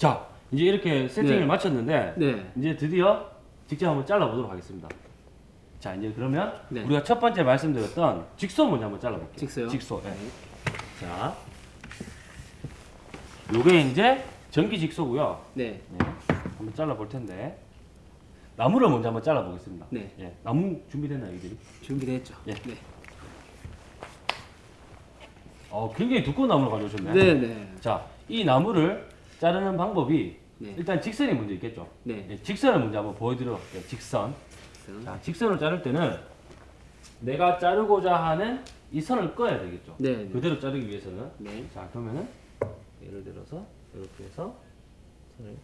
자, 이제 이렇게 세팅을 네. 마쳤는데 네. 이제 드디어 직접 한번 잘라보도록 하겠습니다. 자, 이제 그러면 네. 우리가 첫 번째 말씀드렸던 직소 먼저 한번 잘라볼게요. 직소요? 직소. 네. 네. 자, 요게 이제 전기 직소고요. 네. 네. 한번 잘라볼 텐데 나무를 먼저 한번 잘라보겠습니다. 네. 예, 나무 준비됐나요, 이들이? 준비됐죠. 예. 네. 어, 굉장히 두꺼운 나무를 가져오셨네. 네, 네. 자, 이 나무를 자르는 방법이 네. 일단 직선이 먼저 있겠죠. 네. 예, 직선을 먼저 한번 보여드리도록 할게요. 직선. 그래서- 자, 직선을 자를 때는 내가 자르고자 하는 이 선을 꺼야 되겠죠. 네, 네. 그대로 자르기 위해서는. 네. 자, 그러면은 예를 들어서 이렇게 해서 선을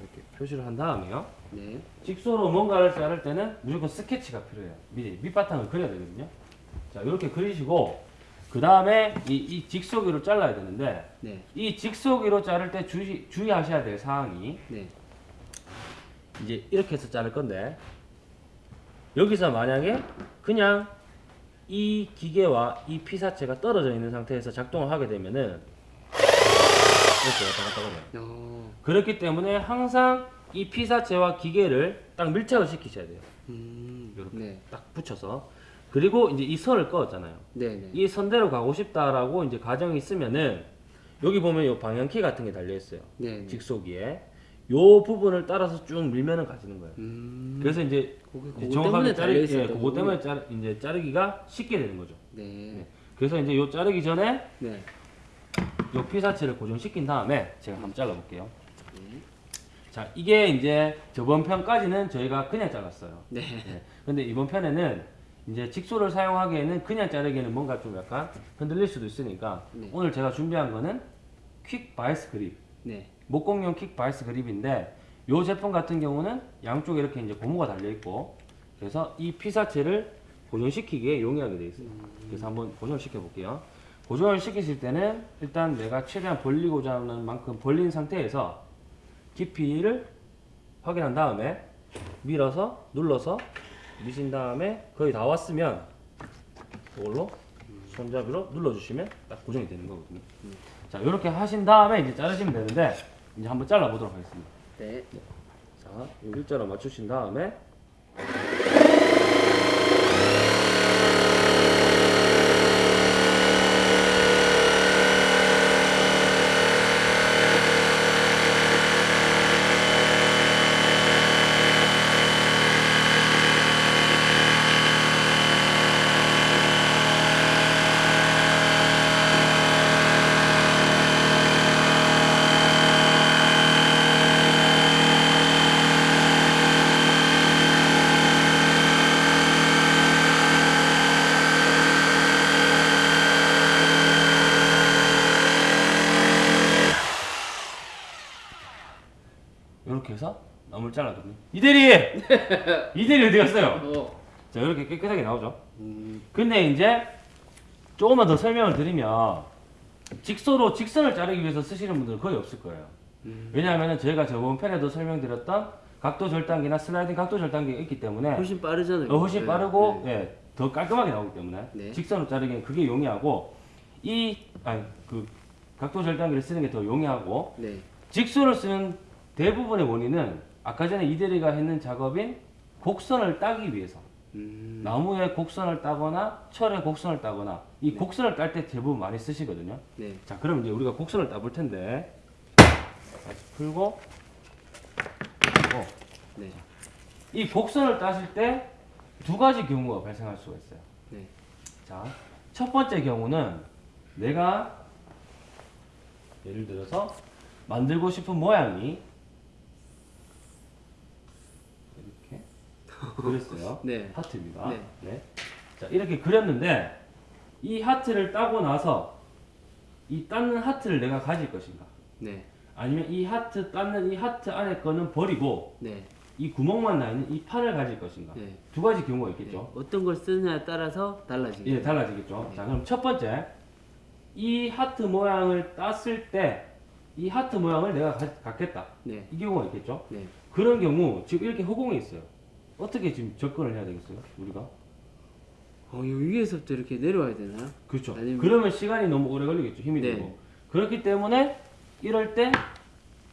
이렇게 표시를 한 다음에요. 네. 직소로 뭔가를 자를 때는 무조건 스케치가 필요해요. 밑, 밑바탕을 그려야 되거든요. 자, 이렇게 그리시고, 그 다음에 이, 이 직소기로 잘라야 되는데, 네. 이 직소기로 자를 때 주의, 주의하셔야 될 사항이, 네. 이제 이렇게 해서 자를 건데, 여기서 만약에 그냥 이 기계와 이 피사체가 떨어져 있는 상태에서 작동을 하게 되면은, 이렇게 왔다 갔다. 어. 그렇기 때문에 항상 이 피사체와 기계를 딱 밀착을 시키셔야 돼요. 음. 이렇게. 네. 딱 붙여서 그리고 이제 이 선을 꺼었잖아요. 네, 네. 이 선대로 가고 싶다라고 이제 가정이 있으면은 여기 보면 요 방향키 같은 게 달려 있어요. 네. 네. 직소기에 요 부분을 따라서 쭉 밀면은 가지는 거예요. 음. 그래서 이제 그거 정확하게 때문에 자르 달려 예, 그거. 때문에 자르, 이제 자르기가 쉽게 되는 거죠. 네. 그래서 이제 요 자르기 전에 네. 요 피사체를 고정시킨 다음에 제가 한번 잘라볼게요. 네. 자, 이게 이제 저번 편까지는 저희가 그냥 잘랐어요. 네. 네. 근데 이번 편에는 이제 jigsaw를 사용하기에는 그냥 자르기에는 뭔가 좀 약간 흔들릴 수도 있으니까 네. 오늘 제가 준비한 거는 quick vise grip 네. 목공용 quick vise grip인데 이 제품 같은 경우는 양쪽에 이렇게 이제 고무가 달려 있고 그래서 이 피사체를 고정시키기에 용이하게 되어 있어요. 그래서 한번 고정을 시켜 볼게요. 고정을 시키실 때는 일단 내가 최대한 벌리고자 하는 만큼 벌린 상태에서 깊이를 확인한 다음에 밀어서 눌러서 미신 다음에 거의 다 왔으면 이걸로 손잡이로 눌러주시면 딱 고정이 되는 거거든요. 자 이렇게 하신 다음에 이제 자르시면 되는데 이제 한번 잘라 보도록 하겠습니다. 네. 자, 요 일자로 맞추신 다음에 잘라줬네. 이대리! 이대리 어디 갔어요? 어. 자 이렇게 깨끗하게 나오죠. 음. 근데 이제 조금만 더 설명을 드리면 직소로 직선을 자르기 위해서 쓰시는 분들은 거의 없을 거예요. 음. 왜냐하면 저희가 저번 편에도 설명드렸던 각도 절단기나 슬라이딩 각도 절단기가 있기 때문에 훨씬 빠르잖아요. 어, 훨씬 네. 빠르고 네. 예, 더 깔끔하게 나오기 때문에 네. 직선으로 자르기엔 그게 용이하고 이 아니 그 각도 절단기를 쓰는 게 더 용이하고 네. 직선을 쓰는 대부분의 원인은 아까 전에 이대리가 했는 작업인 곡선을 따기 위해서 음. 나무에 곡선을 따거나 철에 곡선을 따거나 이 곡선을 딸 때 대부분 많이 쓰시거든요. 네. 자, 그럼 이제 우리가 곡선을 따볼 텐데 다시 풀고 풀고 네. 이 곡선을 따실 때 두 가지 경우가 발생할 수가 있어요. 네. 자, 첫 번째 경우는 내가 예를 들어서 만들고 싶은 모양이 이렇게 그렸어요. 네. 하트입니다. 네. 네. 자, 이렇게 그렸는데 이 하트를 따고 나서 이 땄는 하트를 내가 가질 것인가? 네. 아니면 이 하트 땄는 이 하트 안에 거는 버리고 네. 이 구멍만 나 있는 이 판을 가질 것인가? 네. 두 가지 경우가 네. 있겠죠. 어떤 걸 쓰느냐에 따라서 달라지겠죠. 예, 달라지겠죠. 네. 자, 그럼 첫 번째 이 하트 모양을 땄을 때 이 하트 모양을 내가 가- 갖겠다. 네. 이 경우가 있겠죠. 네. 그런 경우 지금 이렇게 허공에 있어요. 어떻게 지금 접근을 해야 되겠어요? 우리가? 어, 이 위에서부터 이렇게 내려와야 되나요? 그렇죠. 아니면- 그러면 시간이 너무 오래 걸리겠죠. 힘이 네. 들고. 그렇기 때문에 이럴 때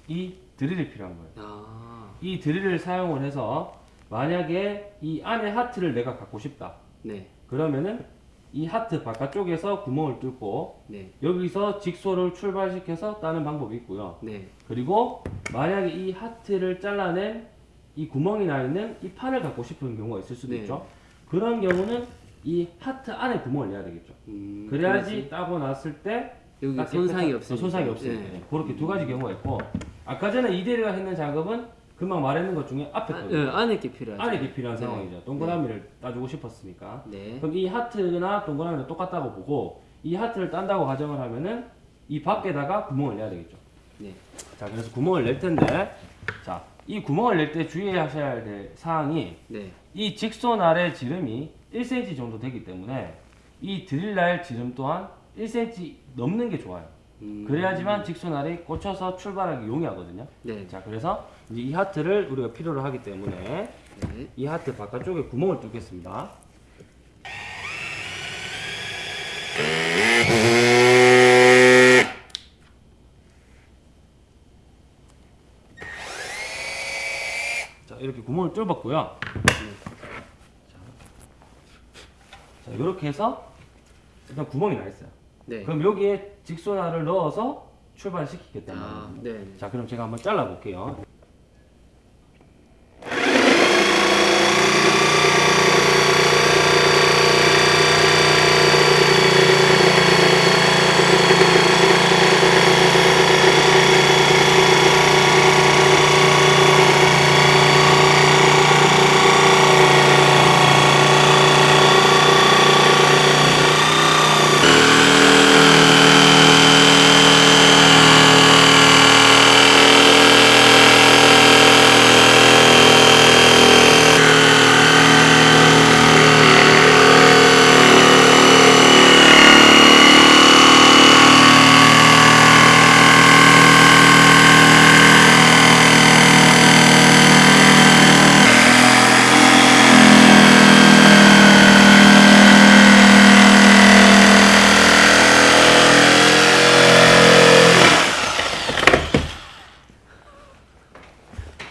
이 드릴이 필요한 거예요. 아, 이 드릴을 사용을 해서 만약에 이 안에 하트를 내가 갖고 싶다. 네, 그러면은 이 하트 바깥쪽에서 구멍을 뚫고 네, 여기서 직소를 출발시켜서 따는 방법이 있고요. 네, 그리고 만약에 이 하트를 잘라낸 이 구멍이 나 있는 이 판을 갖고 싶은 경우가 있을 수도 네. 있죠. 그런 경우는 이 하트 안에 구멍을 내야 되겠죠. 음, 그래야지 따고 났을 때 여기 딱 손상이 없으니까. 손상이 없으니까 네. 예, 그렇게 두 가지 경우가 있고 아까 전에 이대리가 했는 작업은 금방 말했는 것 중에 앞에 아. 예, 안에 게 필요하죠. 안에 게 필요한 네. 상황이죠. 동그라미를 따주고 싶었으니까. 네, 그럼 이 하트나 동그라미는 똑같다고 보고 이 하트를 딴다고 가정을 하면은 이 밖에다가 구멍을 내야 되겠죠. 네, 자, 그래서 구멍을 낼 텐데, 자, 이 구멍을 낼 때 주의하셔야 될 사항이 네, 이 직선 아래 지름이 1cm 정도 되기 때문에 이 드릴날 지름 또한 1cm 넘는 게 좋아요. 음, 그래야지만 직선 알이 꽂혀서 출발하기 용이하거든요. 네, 자, 그래서 이제 이 하트를 우리가 필요로 하기 때문에 네, 이 하트 바깥쪽에 구멍을 뚫겠습니다. 자, 구멍을 뚫었고요. 자, 이렇게 해서 일단 구멍이 나 있어요. 네. 그럼 여기에 직선알을 넣어서 출발시키겠단 아. 네, 네. 자, 그럼 제가 한번 잘라 볼게요.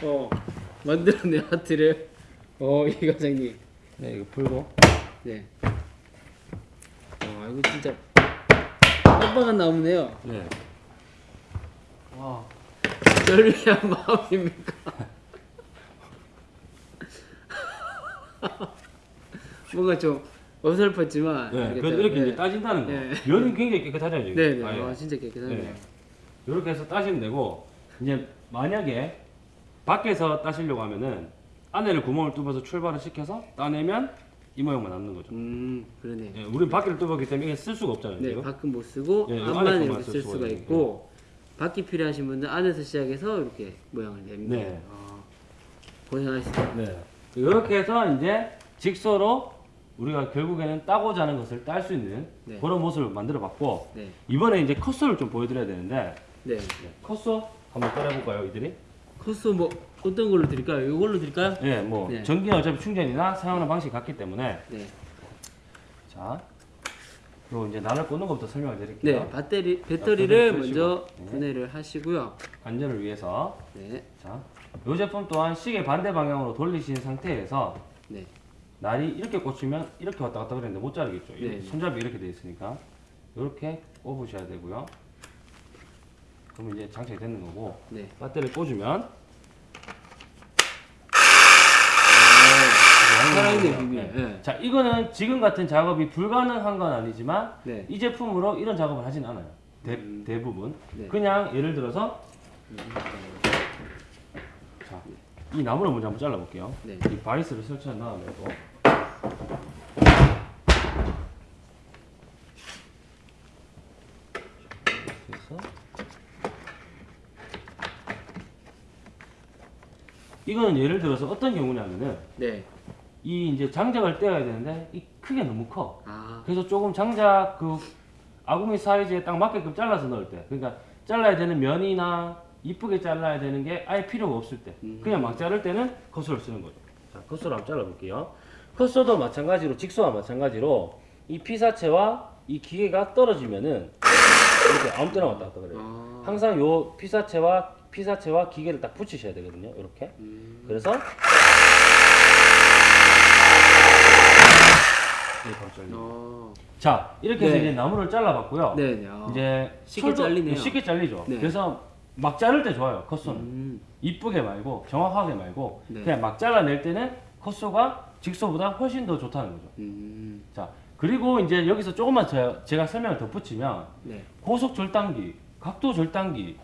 어, 만들어낸 하트를, 어, 이 과장님. 네, 이거 풀고. 네. 와, 이거 진짜 깜빡한 나무네요. 네. 와. 전리한 마음입니까? 뭔가 좀 어설펐지만 네. 그래서 이렇게 네. 이제 따진다는 거. 네. 면이 굉장히 깨끗하잖아요. 지금. 네, 네. 아예. 와, 진짜 깨끗하네요. 네. 이렇게 해서 따시면 되고 이제 만약에 밖에서 따시려고 하면은 안에를 구멍을 뚫어서 출발을 시켜서 따내면 이 모양만 남는 거죠. 음, 그러네. 예, 우리는 밖에를 뚫었기 때문에 쓸 수가 없잖아요. 네. 밖은 못 쓰고 네, 이거 안만 이렇게 쓸쓸 수가 있고 밖이 필요하신 분들 안에서 시작해서 이렇게 모양을 냅니다. 네. 아, 고생하셨습니다. 네. 이렇게 해서 이제 직소로 우리가 결국에는 따고자 하는 것을 딸 수 있는 네. 그런 모습을 만들어 봤고 네, 이번에 이제 컷소를 좀 보여드려야 되는데 네. 네, 컷소 한번 따라볼까요, 이들이? 코스 뭐 어떤 걸로 드릴까요? 이걸로 드릴까요? 네, 뭐 네. 전기는 어차피 충전이나 사용하는 방식이 같기 때문에 네. 자 그리고 이제 나를 꽂는 것부터 설명을 드릴게요. 네, 배터리 배터리를 아, 먼저. 네. 분해를 하시고요. 안전을 위해서 네, 자, 이 제품 또한 시계 반대 방향으로 돌리신 상태에서 네, 날이 이렇게 꽂히면 이렇게 왔다 갔다 그랬는데 못 자르겠죠. 이 네. 손잡이 이렇게 돼 있으니까 이렇게 꼽으셔야 되고요. 그러면 이제 장착이 되는 거고 네. 배터리를 꽂으면 살아있네 비밀. 네. 자 이거는 지금 같은 작업이 불가능한 건 아니지만 네. 이 제품으로 이런 작업을 하진 않아요. 대, 음. 대부분 네. 그냥 예를 들어서 자, 이 나무를 먼저 한번 잘라볼게요. 네. 이 바이스를 설치한 다음에 또 이렇게 해서 이거는 예를 들어서 어떤 경우냐면은 네. 이 이제 장작을 떼어야 되는데 이 크게 너무 커. 아, 그래서 조금 장작 그 아구미 사이즈에 딱 맞게끔 잘라서 넣을 때 그러니까 잘라야 되는 면이나 이쁘게 잘라야 되는 게 아예 필요가 없을 때 음. 그냥 막 자를 때는 컷소를 쓰는 거죠 자 컷소를 한번 잘라볼게요 컷소도 마찬가지로 직소와 마찬가지로 이 피사체와 이 기계가 떨어지면은 이렇게 아무 때나 왔다 갔다 그래요. 아. 항상 요 피사체와 피사체와 기계를 딱 붙이셔야 되거든요. 이렇게. 음. 그래서 네, 바로 잘려. 어. 자, 이렇게 해서 네. 이제 나무를 잘라봤고요. 네네. 아. 이제 쉽게 철도- 잘리네요. 쉽게 잘리죠. 네. 그래서 막 자를 때 좋아요. 컷소는 음. 이쁘게 말고 정확하게 말고 네. 그냥 막 잘라낼 때는 컷소가 직소보다 훨씬 더 좋다는 거죠. 음. 자, 그리고 이제 여기서 조금만 제- 제가 설명을 덧붙이면 네. 고속 절단기, 각도 절단기,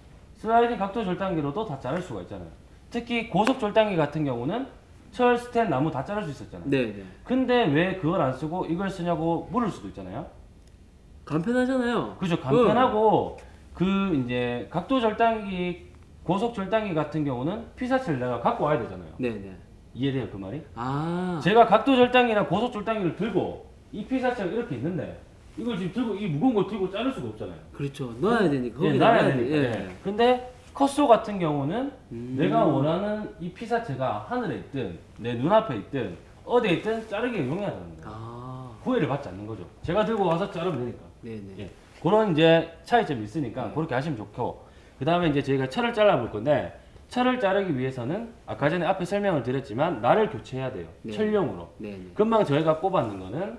슬라이딩 각도 절단기로도 다 자를 수가 있잖아요. 특히 고속 절단기 같은 경우는 철, 스텐, 나무 다 자를 수 있었잖아요. 네네. 근데 왜 그걸 안 쓰고 이걸 쓰냐고 물을 수도 있잖아요. 간편하잖아요. 그죠 간편하고 그 이제 각도 절단기 고속 절단기 같은 경우는 피사체를 내가 갖고 와야 되잖아요 네네. 이해돼요 그 말이? 아. 제가 각도 절단기나 고속 절단기를 들고 이 피사체가 이렇게 있는데 이걸 지금 들고 이 무거운 걸 들고 자를 수가 없잖아요 그렇죠. 넣어야 되니까. 예, 돼. 되니까 예. 예. 근데 컷소 같은 경우는 음. 내가 원하는 이 피사체가 하늘에 있든 내 눈앞에 있든 어디에 있든 자르기가 용이하다는 거예요 아. 구애를 받지 않는 거죠 제가 들고 와서 자르면 되니까 네네. 예. 그런 이제 차이점이 있으니까 네. 그렇게 하시면 좋고 그 다음에 이제 저희가 철을 잘라 볼 건데 철을 자르기 위해서는 아까 전에 앞에 설명을 드렸지만 날을 교체해야 돼요 네. 철용으로 네네. 금방 저희가 꼽았는 거는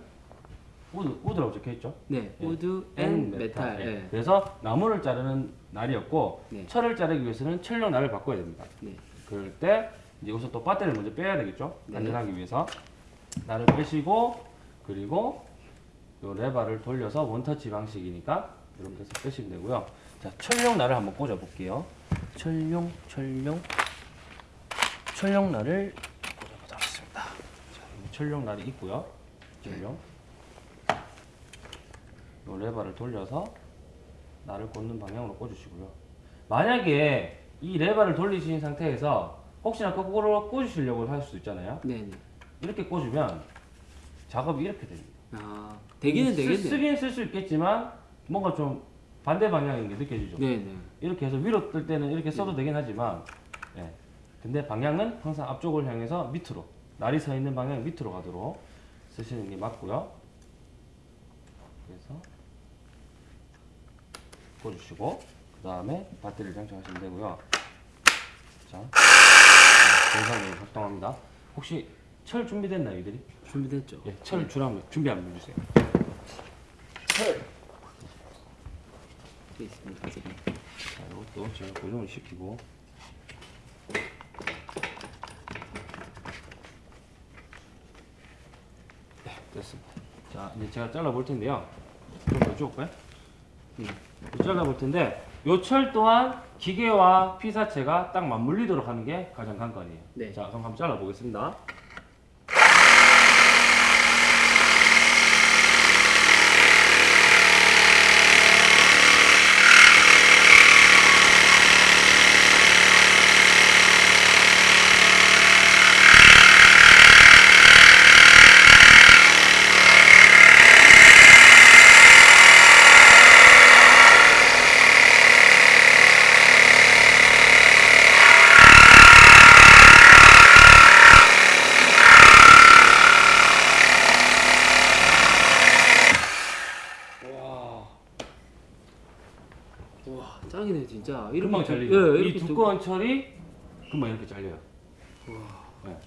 wood, wood라고 적혀 있죠 네. 예. wood and metal. 예. 그래서 나무를 자르는 날이었고 네. 철을 자르기 위해서는 철용 날을 바꿔야 됩니다 네. 그럴 때 이제 우선 또 배터리를 먼저 빼야 되겠죠 네. 안전하기 위해서 날을 빼시고 그리고 요 레바를 돌려서 원터치 방식이니까 이렇게 해서 빼시면 되고요 자 철용 날을 한번 꽂아 볼게요 철용 철용 철용 날을 꽂아 보겠습니다 자 여기 철용 날이 있고요 철용 요 레바를 돌려서 날을 꽂는 방향으로 꽂으시고요 만약에 이 레바를 돌리신 상태에서 혹시나 거꾸로 꽂으시려고 할 수도 있잖아요 네네. 이렇게 꽂으면 작업이 이렇게 됩니다 아. 되기는 쓰- 되겠네. 쓰긴 쓸 수 있겠지만 뭔가 좀 반대 방향인 게 느껴지죠 네네. 이렇게 해서 위로 뜰 때는 이렇게 써도 되긴 하지만 예. 근데 방향은 항상 앞쪽을 향해서 밑으로 날이 서 있는 방향 밑으로 가도록 쓰시는 게 맞고요 그래서 꽂으시고 그 다음에 배터리를 장착하시면 되고요 자 정상적으로 작동합니다 혹시 철 준비됐나요 이들이? 준비됐죠. 예, 철 주라면 준비 한번 해주세요 철돼 있습니다. 지금. 자, 이것도 제가 고정을 시키고 네, 됐습니다. 자, 이제 제가 잘라 볼 텐데요. 좀더 줄까요? 네. 잘라 볼 텐데 요철 또한 기계와 피사체가 딱 맞물리도록 하는 게 가장 관건이에요. 네. 자, 그럼 한번 잘라 보겠습니다. 와 짱이네 진짜. 이렇게 금방 두- 잘리죠. 예, 이 두꺼운 철이 금방 이렇게 잘려요. 네.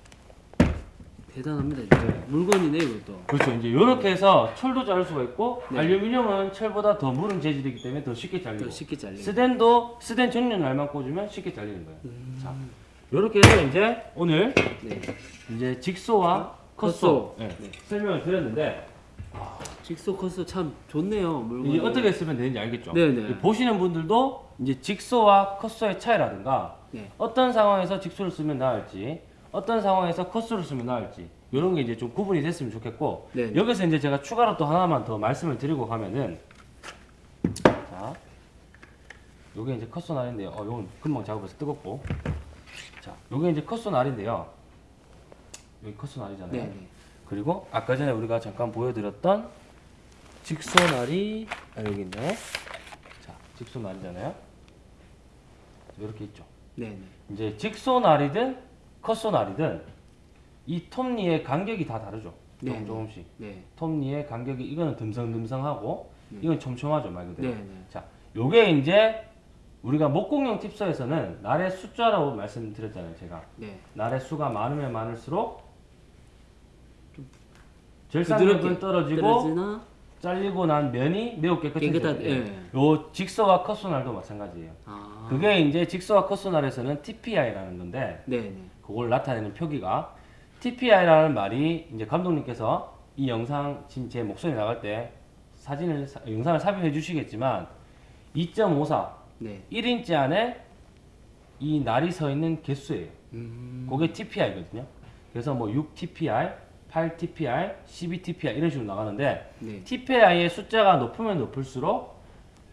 대단합니다 진짜. 물건이네 이것도. 그렇죠. 이제 이렇게 해서 철도 자를 수가 있고 네. 알루미늄은 철보다 더 무른 재질이기 때문에 더 쉽게 잘리고 더 쉽게 잘리네. 스덴도 스덴 전용 날만 꽂으면 쉽게 잘리는 거예요. 자, 이렇게 해서 이제 오늘 네. 이제 직소와 컷소. 컷소 네, 설명을 드렸는데 직소 커스 참 좋네요 물건. 이제 어떻게 쓰면 되는지 알겠죠? 네네. 보시는 분들도 이제 직소와 컷소의 차이라든가 네. 어떤 상황에서 직소를 쓰면 나을지 어떤 상황에서 컷소를 쓰면 나을지 이런 게 이제 좀 구분이 됐으면 좋겠고 네. 여기서 이제 제가 추가로 또 하나만 더 말씀을 드리고 가면은 자 요게 이제 컷소 날인데요 어 요건 금방 작업해서 뜨겁고 자 요게 이제 컷소 날인데요 여기 컷소 날이잖아요 네. 네. 그리고 아까 전에 우리가 잠깐 보여드렸던 직소 날이 아, 여기 있네 자 직소 날이잖아요 이렇게 있죠 네. 네. 이제 직소 날이든 컷소 날이든 이 톱니의 간격이 다 다르죠. 네, 조금 네. 조금씩. 네. 톱니의 간격이 이거는 듬성듬성하고 이건 촘촘하죠 말 그대로. 네, 네. 자, 요게 이제 우리가 목공용 팁서에서는 날의 숫자라고 말씀드렸잖아요, 제가. 네. 날의 수가 많으면 많을수록 부드럽게 떨어지고 떨어지나 잘리고 난 면이 매우 깨끗해져요. 예. 예. 요 직서와 커소날도 마찬가지예요. 아. 그게 이제 직서와 커소날에서는 TPI라는 건데 네네. 그걸 나타내는 표기가 TPI라는 말이 이제 감독님께서 이 영상 지금 제 목소리 나갈 때 사진을 영상을 삽입해 주시겠지만 2.54 네. 1인치 안에 이 날이 서 있는 개수예요. 음. 그게 TPI거든요. 그래서 뭐 6TPI, 8TPR, 12TPR 이런 식으로 나가는데 네. TPI의 숫자가 높으면 높을수록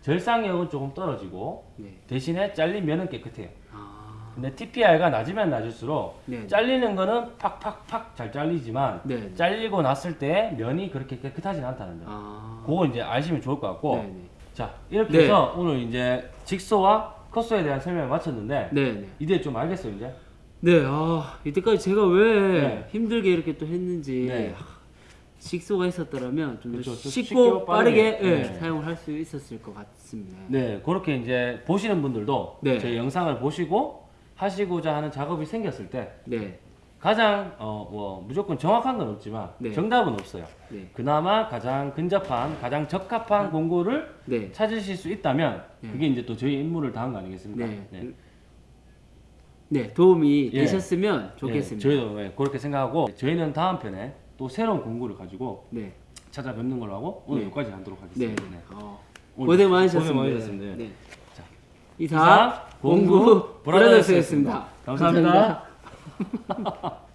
절상력은 조금 떨어지고 네. 대신에 잘린 면은 깨끗해요. 아... 근데 TPI가 낮으면 낮을수록 네. 잘리는 거는 팍팍팍 잘 잘리지만 네. 잘리고 났을 때 면이 그렇게 깨끗하진 않다는 점. 아... 그거 이제 아시면 좋을 것 같고 네, 네. 자 이렇게 해서 네. 오늘 이제 직소와 컷소에 대한 설명을 마쳤는데 이제 좀 알겠어요 이제? 네, 아, 이때까지 제가 왜 네. 힘들게 이렇게 또 했는지 네. 아, 식소가 있었더라면 좀더 그렇죠. 좀 쉽고 쉽고 빠르게, 빠르게, 예, 네. 사용을 할 수 있었을 것 같습니다. 네 그렇게 이제 보시는 분들도 네. 제 영상을 보시고 하시고자 하는 작업이 생겼을 때 네, 가장 어 뭐 무조건 정확한 건 없지만 네. 정답은 없어요. 네, 그나마 가장 근접한 가장 적합한 공구를 네, 찾으실 수 있다면 네. 그게 이제 또 저희 임무를 다한 거 아니겠습니까? 네. 네, 도움이 예. 되셨으면 좋겠습니다. 예, 저희도 예, 그렇게 생각하고 저희는 다음 편에 또 새로운 공구를 가지고 네, 찾아뵙는 걸로 하고 오늘 네. 여기까지 하도록 네, 하겠습니다. 네. 네. 어, 고생 많으셨습니다. 고생 많으셨습니다. 네. 자, 이상 공구 브라더스였습니다. 감사합니다.